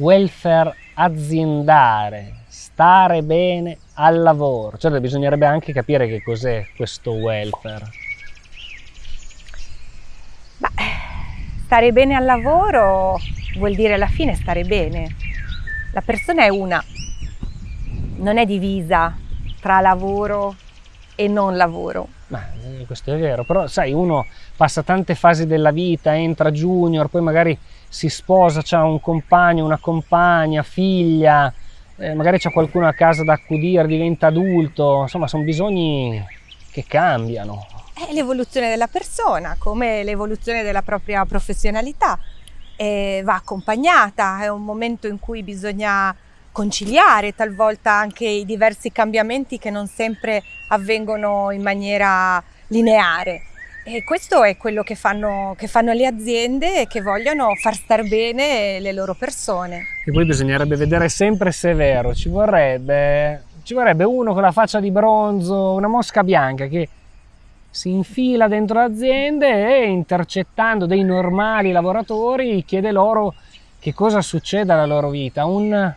welfare aziendale, stare bene al lavoro. Certo, bisognerebbe anche capire che cos'è questo welfare. Ma stare bene al lavoro vuol dire alla fine stare bene. La persona è una, non è divisa tra lavoro e non lavoro. Eh, questo è vero, però sai, uno passa tante fasi della vita, entra junior, poi magari si sposa, ha un compagno, una compagna, figlia, eh, magari c'è qualcuno a casa da accudire, diventa adulto, insomma sono bisogni che cambiano. È l'evoluzione della persona, come l'evoluzione della propria professionalità, e va accompagnata, è un momento in cui bisogna conciliare talvolta anche i diversi cambiamenti che non sempre avvengono in maniera lineare. E questo è quello che fanno, che fanno, le aziende che vogliono far star bene le loro persone. E poi bisognerebbe vedere sempre se è vero, ci vorrebbe, ci vorrebbe uno con la faccia di bronzo, una mosca bianca che si infila dentro l'azienda e intercettando dei normali lavoratori chiede loro che cosa succede alla loro vita, un,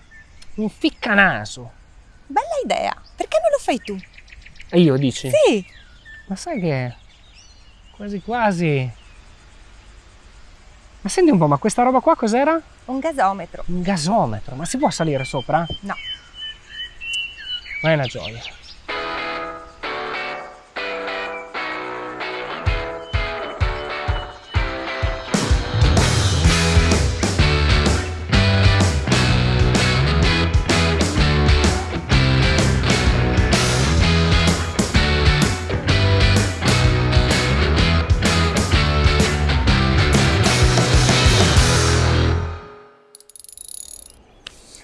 un ficcanaso. Bella idea, perché non lo fai tu? E io dici? Sì. Ma sai che quasi quasi... Ma senti un po', ma questa roba qua cos'era? Un gasometro. Un gasometro, ma si può salire sopra? No. Ma è una gioia.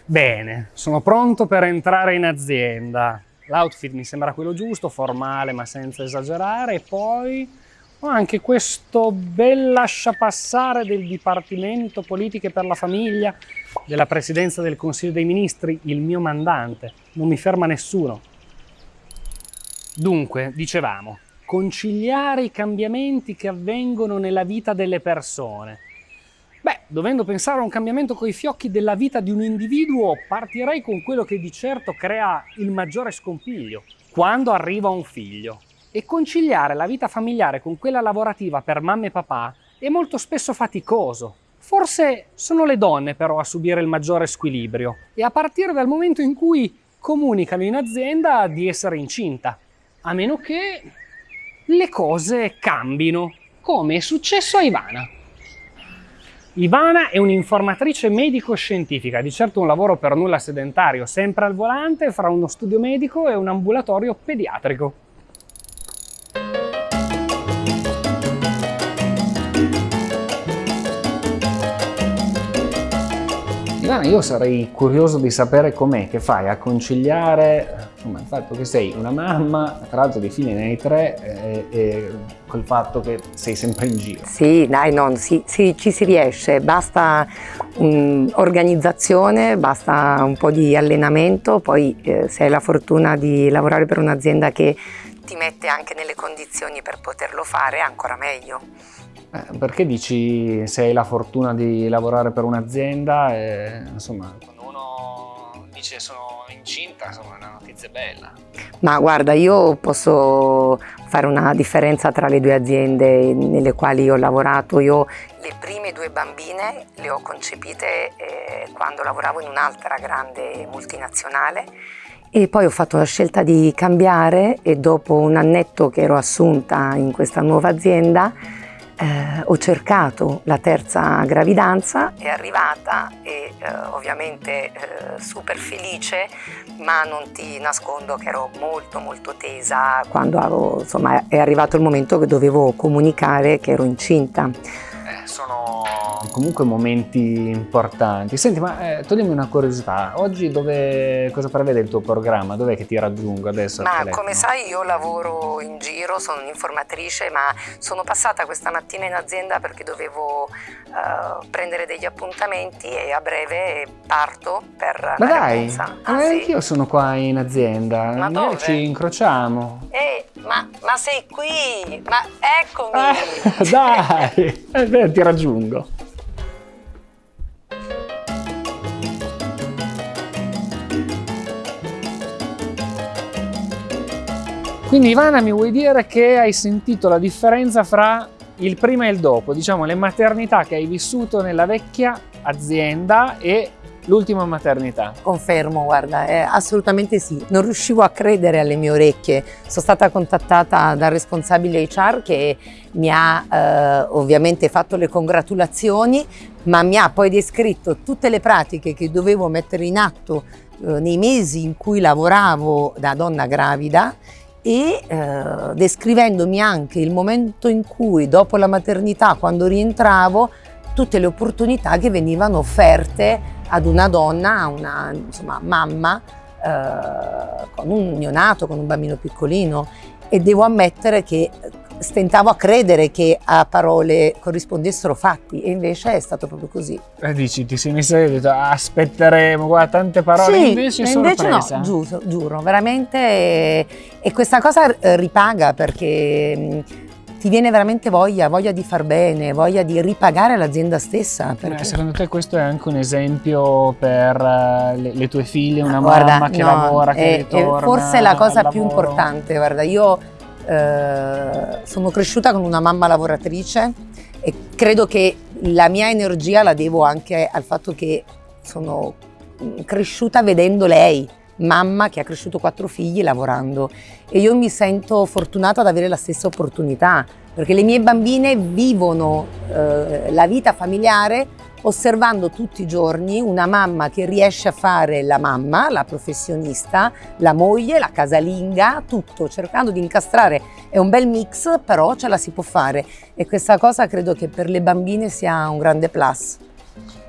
Bene, sono pronto per entrare in azienda. L'outfit mi sembra quello giusto, formale ma senza esagerare e poi ho anche questo bel lasciapassare del Dipartimento Politiche per la Famiglia della Presidenza del Consiglio dei Ministri, il mio mandante. Non mi ferma nessuno. Dunque, dicevamo, conciliare i cambiamenti che avvengono nella vita delle persone Beh, dovendo pensare a un cambiamento coi fiocchi della vita di un individuo, partirei con quello che di certo crea il maggiore scompiglio, quando arriva un figlio. E conciliare la vita familiare con quella lavorativa per mamma e papà è molto spesso faticoso. Forse sono le donne però a subire il maggiore squilibrio, e a partire dal momento in cui comunicano in azienda di essere incinta, a meno che le cose cambino, come è successo a Ivana. Ivana è un'informatrice medico-scientifica, di certo un lavoro per nulla sedentario, sempre al volante fra uno studio medico e un ambulatorio pediatrico. Ivana, io sarei curioso di sapere com'è che fai a conciliare insomma, il fatto che sei una mamma, tra l'altro di figli ne hai tre, e, e col fatto che sei sempre in giro. Sì, dai, no, sì, sì, ci si riesce, basta um, organizzazione, basta un po' di allenamento, poi eh, se hai la fortuna di lavorare per un'azienda che ti mette anche nelle condizioni per poterlo fare, ancora meglio. Eh, perché dici se hai la fortuna di lavorare per un'azienda, eh, insomma, quando uno dice sono incinta, insomma, è una notizia bella. Ma guarda, io posso fare una differenza tra le due aziende nelle quali ho lavorato. Io le prime due bambine le ho concepite eh, quando lavoravo in un'altra grande multinazionale e poi ho fatto la scelta di cambiare e dopo un annetto che ero assunta in questa nuova azienda eh, ho cercato la terza gravidanza, è arrivata e eh, ovviamente eh, super felice, ma non ti nascondo che ero molto molto tesa quando avevo, insomma, è arrivato il momento che dovevo comunicare che ero incinta. Eh, sono comunque momenti importanti. Senti, ma eh, toglimi una curiosità, oggi dove, cosa prevede il tuo programma? Dov'è che ti raggiungo adesso? Ma come sai io lavoro in giro, sono un'informatrice, ma sono passata questa mattina in azienda perché dovevo uh, prendere degli appuntamenti e a breve parto per ma dai, ah, ma sì. io sono qua in azienda, Ma dove? ci incrociamo. Eh, ma, ma sei qui, ma eccomi! Eh, dai, eh, ti raggiungo. Quindi Ivana mi vuoi dire che hai sentito la differenza fra il prima e il dopo, diciamo le maternità che hai vissuto nella vecchia azienda e l'ultima maternità. Confermo, guarda, eh, assolutamente sì. Non riuscivo a credere alle mie orecchie. Sono stata contattata dal responsabile HR che mi ha eh, ovviamente fatto le congratulazioni, ma mi ha poi descritto tutte le pratiche che dovevo mettere in atto eh, nei mesi in cui lavoravo da donna gravida e eh, descrivendomi anche il momento in cui dopo la maternità, quando rientravo, tutte le opportunità che venivano offerte ad una donna, a una insomma, mamma eh, con un neonato, con un bambino piccolino e devo ammettere che stentavo a credere che a parole corrispondessero fatti e invece è stato proprio così. Eh, dici, ti sei messa e detto aspetteremo, guarda, tante parole, sì, invece invece no, giuro, giuro veramente e, e questa cosa eh, ripaga perché ti viene veramente voglia, voglia di far bene, voglia di ripagare l'azienda stessa. Perché... Eh, secondo te questo è anche un esempio per uh, le, le, tue figlie, una guarda, mamma che no, lavora, che è, ritorna Forse è la cosa più importante, guarda, io eh, sono cresciuta con una mamma lavoratrice e credo che la mia energia la devo anche al fatto che sono cresciuta vedendo lei, mamma che ha cresciuto quattro figli lavorando e io mi sento fortunata ad avere la stessa opportunità perché le mie bambine vivono eh, la vita familiare osservando tutti i giorni una mamma che riesce a fare la mamma, la professionista, la moglie, la casalinga, tutto, cercando di incastrare. È un bel mix, però ce la si può fare e questa cosa credo che per le bambine sia un grande plus.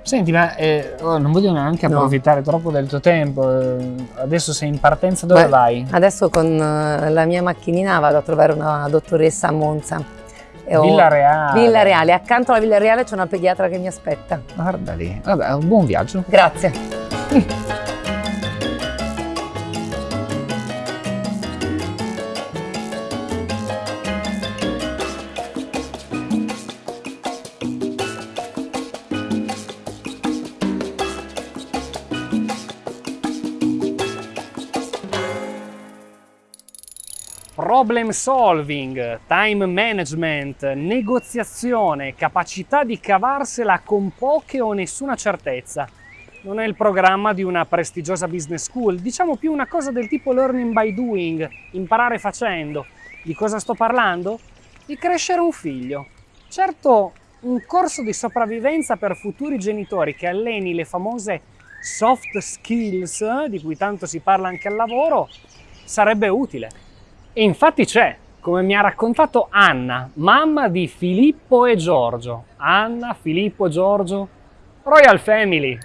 Senti, ma eh, oh, non voglio neanche no. approfittare troppo del tuo tempo, eh, adesso sei in partenza, dove Beh, vai? Adesso con uh, la mia macchinina vado a trovare una dottoressa a Monza. Villa Reale. Villa Reale, accanto alla Villa Reale c'è una pediatra che mi aspetta. Guarda lì, vabbè, un buon viaggio. Grazie. Problem solving, time management, negoziazione, capacità di cavarsela con poche o nessuna certezza. Non è il programma di una prestigiosa business school, diciamo più una cosa del tipo learning by doing, imparare facendo. Di cosa sto parlando? Di crescere un figlio. Certo, un corso di sopravvivenza per futuri genitori che alleni le famose soft skills, di cui tanto si parla anche al lavoro, sarebbe utile. E infatti c'è, come mi ha raccontato Anna, mamma di Filippo e Giorgio. Anna, Filippo, Giorgio, Royal Family.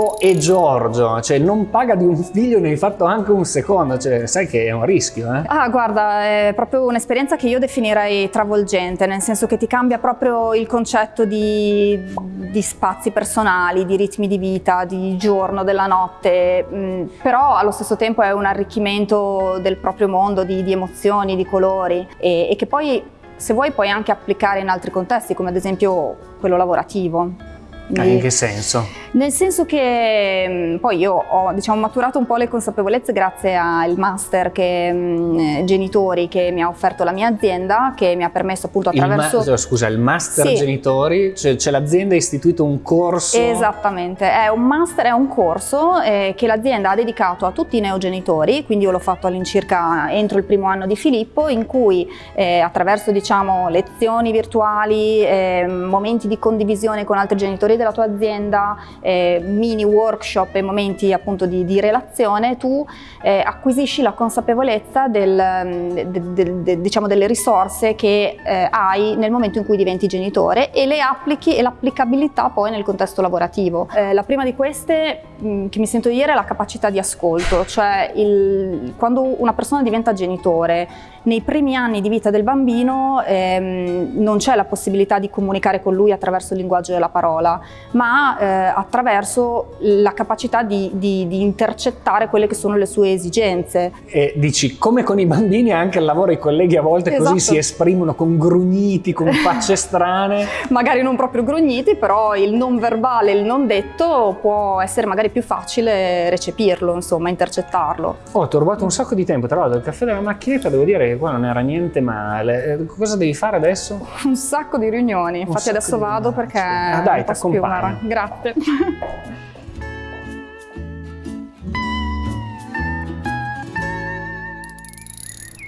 Filippo e Giorgio, cioè non paga di un figlio, ne hai fatto anche un secondo, cioè sai che è un rischio, eh? Ah, guarda, è proprio un'esperienza che io definirei travolgente, nel senso che ti cambia proprio il concetto di, di spazi personali, di ritmi di vita, di giorno, della notte, mm, però allo stesso tempo è un arricchimento del proprio mondo, di, di emozioni, di colori e, e che poi se vuoi puoi anche applicare in altri contesti, come ad esempio quello lavorativo. Ah, in che senso? Nel senso che mm, poi io ho diciamo, maturato un po' le consapevolezze grazie al master che, mh, mm, genitori che mi ha offerto la mia azienda, che mi ha permesso appunto attraverso... Il scusa, il master sì. genitori, cioè, cioè l'azienda ha istituito un corso? Esattamente, è un master, è un corso eh, che l'azienda ha dedicato a tutti i neogenitori, quindi io l'ho fatto all'incirca entro il primo anno di Filippo, in cui eh, attraverso diciamo, lezioni virtuali, eh, momenti di condivisione con altri genitori della tua azienda, eh, mini workshop e momenti appunto di, di relazione, tu eh, acquisisci la consapevolezza del, de, de, de, diciamo delle risorse che eh, hai nel momento in cui diventi genitore e le applichi e l'applicabilità poi nel contesto lavorativo. Eh, la prima di queste mh, che mi sento di dire è la capacità di ascolto, cioè il, quando una persona diventa genitore, nei primi anni di vita del bambino ehm, non c'è la possibilità di comunicare con lui attraverso il linguaggio della parola, ma eh, attraverso la capacità di, di, di, intercettare quelle che sono le sue esigenze. E dici, come con i bambini anche al lavoro i colleghi a volte esatto. così si esprimono con grugniti, con facce strane. magari non proprio grugniti, però il non verbale, il non detto può essere magari più facile recepirlo, insomma, intercettarlo. Oh, ti ho rubato un sacco di tempo, tra l'altro il caffè della macchinetta devo dire che qua non era niente male. Eh, cosa devi fare adesso? Un sacco di riunioni, infatti adesso vado perché... Ah, dai, ti accompagno. Grazie.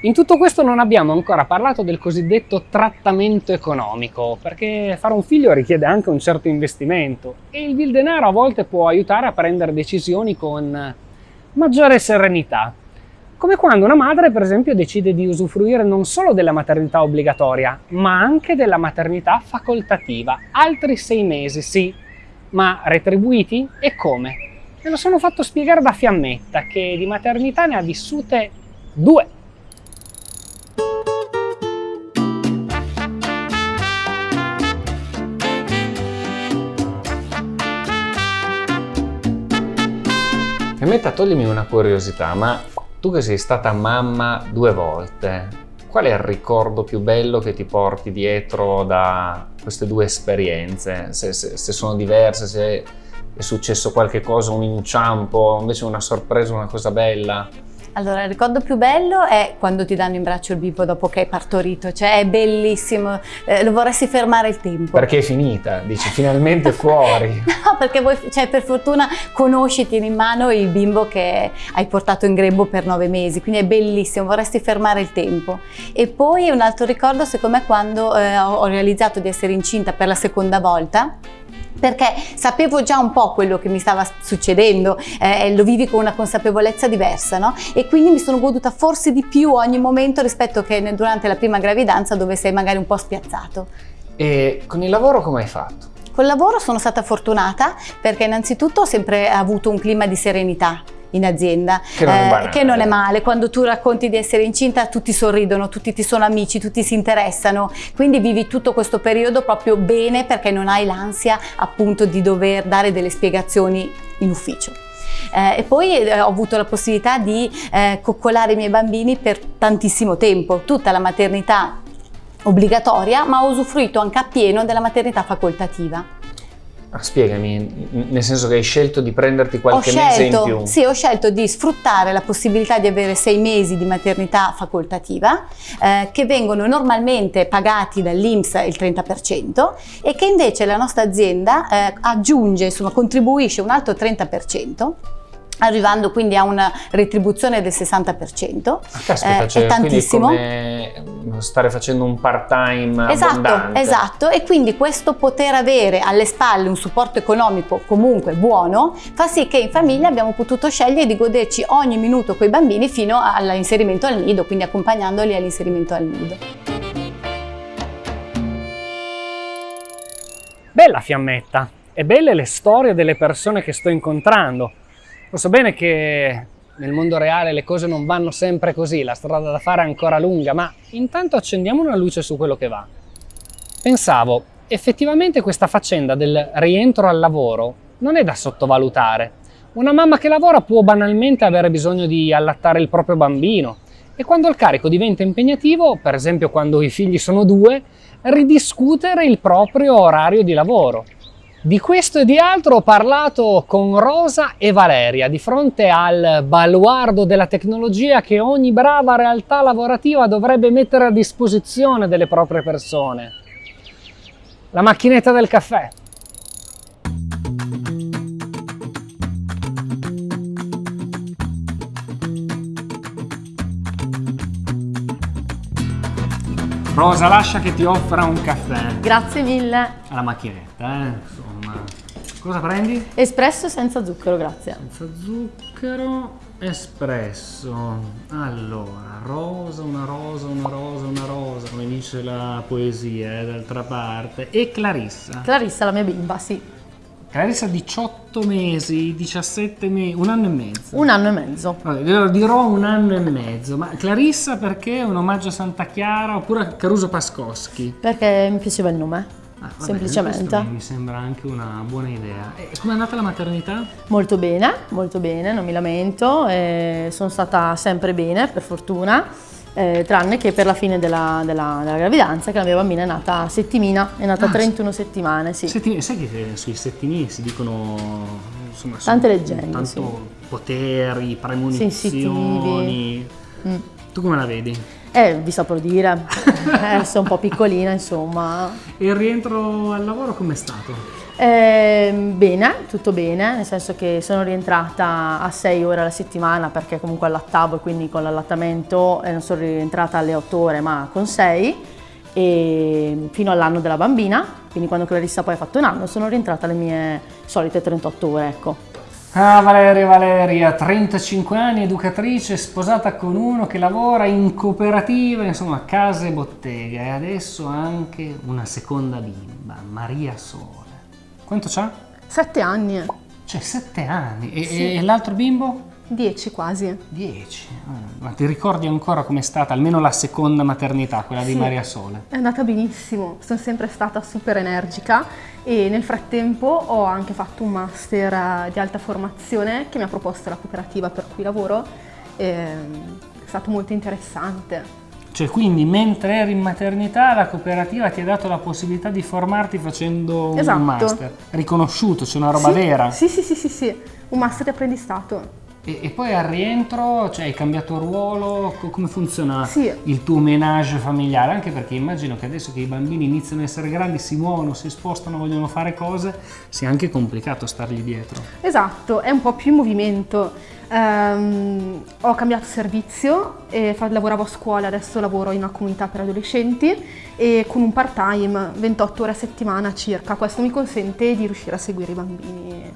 In tutto questo non abbiamo ancora parlato del cosiddetto trattamento economico, perché fare un figlio richiede anche un certo investimento e il denaro a volte può aiutare a prendere decisioni con maggiore serenità. Come quando una madre, per esempio, decide di usufruire non solo della maternità obbligatoria, ma anche della maternità facoltativa. Altri sei mesi, sì, ma retribuiti? E come? Me lo sono fatto spiegare da Fiammetta, che di maternità ne ha vissute due. Fiammetta, toglimi una curiosità, ma tu che sei stata mamma due volte, qual è il ricordo più bello che ti porti dietro da queste due esperienze? Se, se, se sono diverse, se è successo qualche cosa, un inciampo, invece una sorpresa, una cosa bella? Allora, il ricordo più bello è quando ti danno in braccio il bimbo dopo che hai partorito, cioè è bellissimo, eh, lo vorresti fermare il tempo. Perché è finita, dici finalmente fuori. no, perché voi, cioè, per fortuna conosci, tieni in mano il bimbo che hai portato in grembo per nove mesi, quindi è bellissimo, vorresti fermare il tempo. E poi un altro ricordo secondo me quando eh, ho realizzato di essere incinta per la seconda volta, perché sapevo già un po' quello che mi stava succedendo, eh, lo vivi con una consapevolezza diversa, no? E quindi mi sono goduta forse di più ogni momento rispetto che durante la prima gravidanza dove sei magari un po' spiazzato. E con il lavoro come hai fatto? Col lavoro sono stata fortunata perché innanzitutto ho sempre avuto un clima di serenità in azienda, che non, eh, che non, è male. Quando tu racconti di essere incinta tutti sorridono, tutti ti sono amici, tutti si interessano, quindi vivi tutto questo periodo proprio bene perché non hai l'ansia appunto di dover dare delle spiegazioni in ufficio. Eh, e poi eh, ho avuto la possibilità di eh, coccolare i miei bambini per tantissimo tempo, tutta la maternità obbligatoria, ma ho usufruito anche appieno della maternità facoltativa. Ah, spiegami, nel senso che hai scelto di prenderti qualche scelto, mese in più? Sì, ho scelto di sfruttare la possibilità di avere sei mesi di maternità facoltativa eh, che vengono normalmente pagati dall'Inps il 30% e che invece la nostra azienda eh, aggiunge, insomma contribuisce un altro 30% arrivando quindi a una retribuzione del 60%. Ah, caspita, eh, cioè, è tantissimo. come stare facendo un part-time Esatto, abbondante. esatto, e quindi questo poter avere alle spalle un supporto economico comunque buono fa sì che in famiglia abbiamo potuto scegliere di goderci ogni minuto con i bambini fino all'inserimento al nido, quindi accompagnandoli all'inserimento al nido. Bella fiammetta e belle le storie delle persone che sto incontrando lo so bene che nel mondo reale le cose non vanno sempre così, la strada da fare è ancora lunga, ma intanto accendiamo una luce su quello che va. Pensavo, effettivamente questa faccenda del rientro al lavoro non è da sottovalutare. Una mamma che lavora può banalmente avere bisogno di allattare il proprio bambino e quando il carico diventa impegnativo, per esempio quando i figli sono due, ridiscutere il proprio orario di lavoro. Di questo e di altro ho parlato con Rosa e Valeria di fronte al baluardo della tecnologia che ogni brava realtà lavorativa dovrebbe mettere a disposizione delle proprie persone. La macchinetta del caffè. Rosa, lascia che ti offra un caffè. Grazie mille. Alla macchinetta, eh? Cosa prendi? Espresso senza zucchero, grazie. Senza zucchero, espresso. Allora, rosa, una rosa, una rosa, una rosa, come dice la poesia, eh, d'altra parte. E Clarissa. Clarissa, la mia bimba, sì. Clarissa 18 18 mesi, 17 mesi, un anno e mezzo. Un anno e mezzo. Vabbè, glielo dirò un anno e mezzo. Ma Clarissa perché è un omaggio a Santa Chiara oppure a Caruso Pascoschi? Perché mi piaceva il nome, Ah, vabbè, semplicemente. Mi sembra anche una buona idea. E com'è andata la maternità? Molto bene, molto bene, non mi lamento, eh, sono stata sempre bene, per fortuna, eh, tranne che per la fine della, della- della gravidanza, che la mia bambina è nata settimina, è nata Ah, 31 settimane, sì. Settimi- sai che sui settimini si dicono insomma, Tante leggende, tanto sì. poteri, premonizioni. Sensitivi. Mm. Tu come la vedi? Eh, vi saprò dire, eh, sono un po' piccolina, insomma. E il rientro al lavoro com'è stato? Eh, bene, tutto bene, nel senso che sono rientrata a 6 ore alla settimana perché comunque allattavo e quindi con l'allattamento eh, non sono rientrata alle 8 ore ma con 6 e fino all'anno della bambina, quindi quando Clarissa poi ha fatto un anno sono rientrata alle mie solite 38 ore, ecco. Ah, Valeria, Valeria, 35 anni, educatrice, sposata con uno che lavora in cooperativa, insomma, casa e bottega e adesso anche una seconda bimba, Maria Sole. Quanto c'ha? 7 anni, Cioè, 7 anni. E, e l'altro bimbo? 10 quasi. 10. Ma ti ricordi ancora com'è stata almeno la seconda maternità, quella di Sì. Maria Sole? È andata benissimo, sono sempre stata super energica e nel frattempo ho anche fatto un master eh, di alta formazione che mi ha proposto la cooperativa per cui lavoro. Ehm, È stato molto interessante. Cioè, quindi mentre eri in maternità la cooperativa ti ha dato la possibilità di formarti facendo Esatto. un master. Riconosciuto, c'è una roba Sì, vera. Sì, sì, sì, sì, sì, un master di apprendistato. E, e poi al rientro, cioè hai cambiato ruolo, Co- come funziona Sì. il tuo menage familiare? Anche perché immagino che adesso che i bambini iniziano a essere grandi, si muovono, si spostano, vogliono fare cose, sia anche complicato stargli dietro. Esatto, è un po' più in movimento. Ehm, ho cambiato servizio, e lavoravo a scuola, adesso lavoro in una comunità per adolescenti e con un part-time, 28 ore a settimana circa. Questo mi consente di riuscire a seguire i bambini.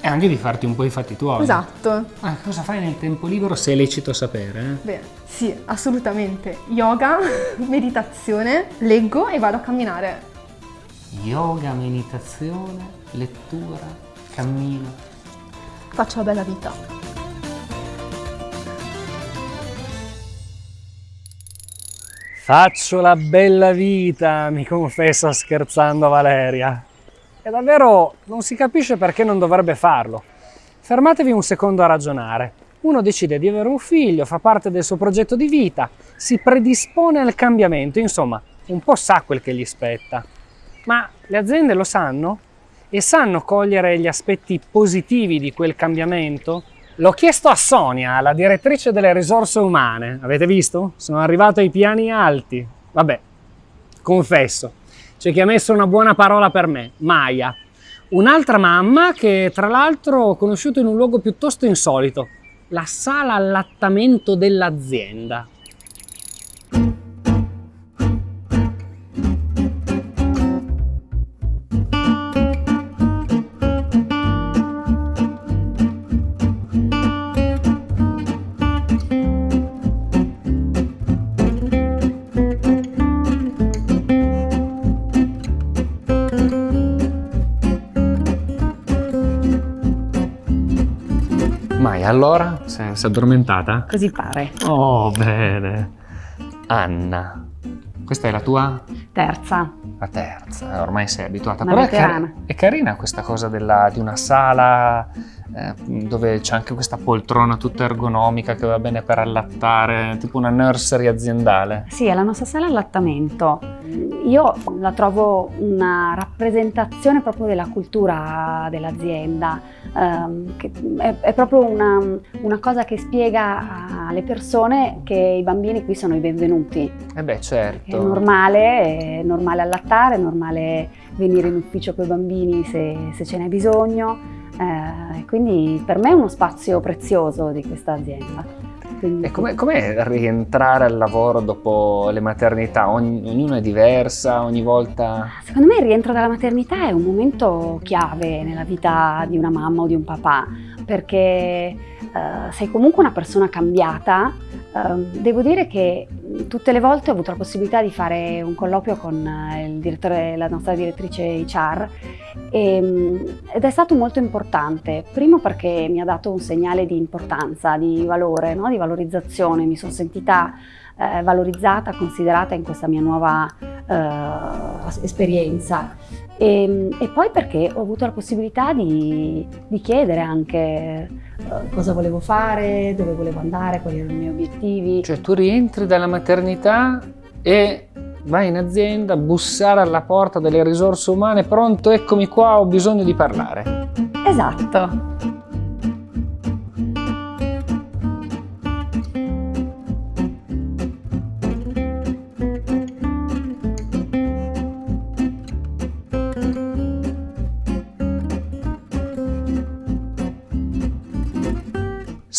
E anche di farti un po' i fatti tuoi. Esatto. Ma cosa fai nel tempo libero se è lecito sapere? eh? Beh, sì, assolutamente. Yoga, meditazione, leggo e vado a camminare. Yoga, meditazione, lettura, cammino. Faccio la bella vita. Faccio la bella vita, mi confessa scherzando Valeria. E davvero non si capisce perché non dovrebbe farlo. Fermatevi un secondo a ragionare. Uno decide di avere un figlio, fa parte del suo progetto di vita, si predispone al cambiamento, insomma, un po' sa quel che gli spetta. Ma le aziende lo sanno? E sanno cogliere gli aspetti positivi di quel cambiamento? L'ho chiesto a Sonia, la direttrice delle risorse umane. Avete visto? Sono arrivato ai piani alti. Vabbè, confesso, c'è chi ha messo una buona parola per me, Maya. Un'altra mamma che tra l'altro ho conosciuto in un luogo piuttosto insolito, la sala allattamento dell'azienda. Allora? Si è addormentata? Così pare. Oh, bene. Anna, questa è la tua? Terza. La terza, eh, ormai sei abituata. Una Però è, car- è carina questa cosa della- di una sala eh, dove c'è anche questa poltrona tutta ergonomica che va bene per allattare, tipo una nursery aziendale. Sì, è la nostra sala allattamento. Io la trovo una rappresentazione proprio della cultura dell'azienda, che è, è proprio una, una cosa che spiega alle persone che i bambini qui sono i benvenuti. Eh beh, certo. È normale, è normale allattare, è normale venire in ufficio con i bambini se, se ce n'è bisogno. eh, quindi per me è uno spazio prezioso di questa azienda. Quindi- E com'è, com'è rientrare al lavoro dopo le maternità? Ognuna è diversa, ogni volta... Secondo me il rientro dalla maternità è un momento chiave nella vita di una mamma o di un papà, perché eh, sei comunque una persona cambiata. Ehm, devo dire che tutte le volte ho avuto la possibilità di fare un colloquio con eh, la nostra direttrice HR e, mm, ed è stato molto importante, primo perché mi ha dato un segnale di importanza, di valore, no? di valorizzazione, mi sono sentita eh, valorizzata, considerata in questa mia nuova eh, esperienza e, e, poi perché ho avuto la possibilità di, di chiedere anche eh, cosa volevo fare, dove volevo andare, quali erano i miei obiettivi. Cioè tu rientri dalla maternità e vai in azienda, bussare alla porta delle risorse umane, pronto, eccomi qua, ho bisogno di parlare. Esatto.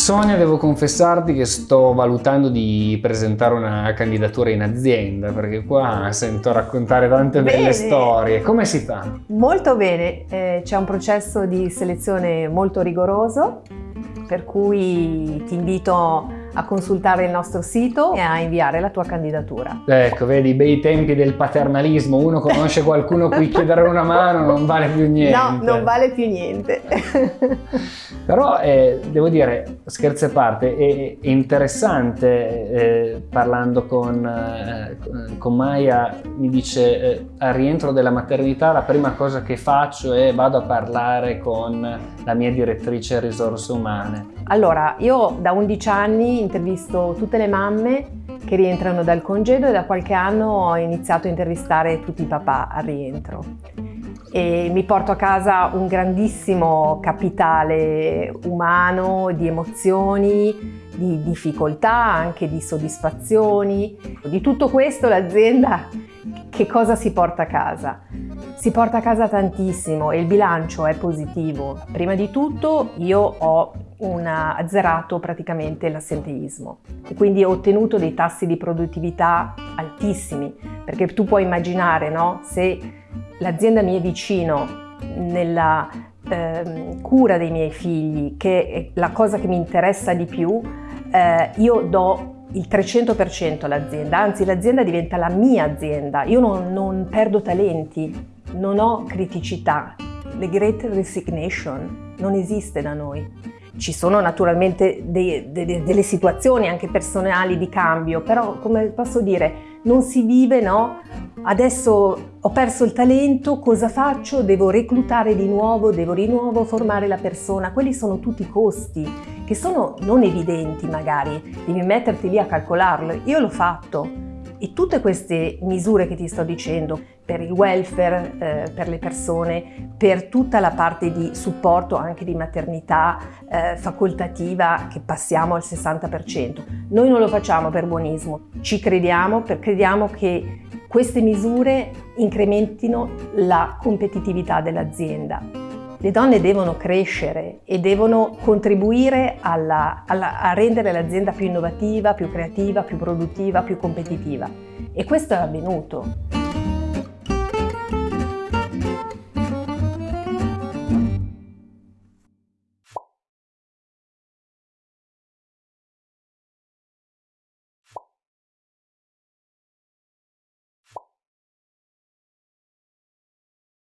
Sonia, devo confessarti che sto valutando di presentare una candidatura in azienda, perché qua sento raccontare tante bene. belle storie. Come si fa? Molto bene, eh, c'è un processo di selezione molto rigoroso, per cui ti invito a consultare il nostro sito e a inviare la tua candidatura. Ecco, vedi, bei tempi del paternalismo, uno conosce qualcuno a cui chiedere una mano, non vale più niente. No, non vale più niente. Però eh, devo dire, scherzi a parte, è, è interessante eh, parlando con, eh, con Maya, mi dice eh, al rientro della maternità la prima cosa che faccio è vado a parlare con la mia direttrice risorse umane. Allora, io da 11 anni intervisto tutte le mamme che rientrano dal congedo e da qualche anno ho iniziato a intervistare tutti i papà al rientro. E mi porto a casa un grandissimo capitale umano di emozioni, di difficoltà, anche di soddisfazioni. Di tutto questo l'azienda che cosa si porta a casa? Si porta a casa tantissimo e il bilancio è positivo. Prima di tutto io ho una, azzerato praticamente l'assenteismo e quindi ho ottenuto dei tassi di produttività altissimi perché tu puoi immaginare no? se l'azienda mi è vicino nella eh, cura dei miei figli che è la cosa che mi interessa di più eh, io do il 300% all'azienda, anzi l'azienda diventa la mia azienda, io non, non perdo talenti, non ho criticità, the great resignation non esiste da noi. Ci sono naturalmente de, de, delle situazioni anche personali di cambio, però come posso dire, non si vive, no? Adesso ho perso il talento, cosa faccio? Devo reclutare di nuovo, devo di nuovo formare la persona. Quelli sono tutti costi che sono non evidenti magari, devi metterti lì a calcolarlo. Io l'ho fatto e tutte queste misure che ti sto dicendo per il welfare, eh, per le persone, per tutta la parte di supporto anche di maternità eh, facoltativa che passiamo al 60%. Noi non lo facciamo per buonismo, ci crediamo, per, crediamo che queste misure incrementino la competitività dell'azienda. Le donne devono crescere e devono contribuire alla, alla, a rendere l'azienda più innovativa, più creativa, più produttiva, più competitiva. E questo è avvenuto.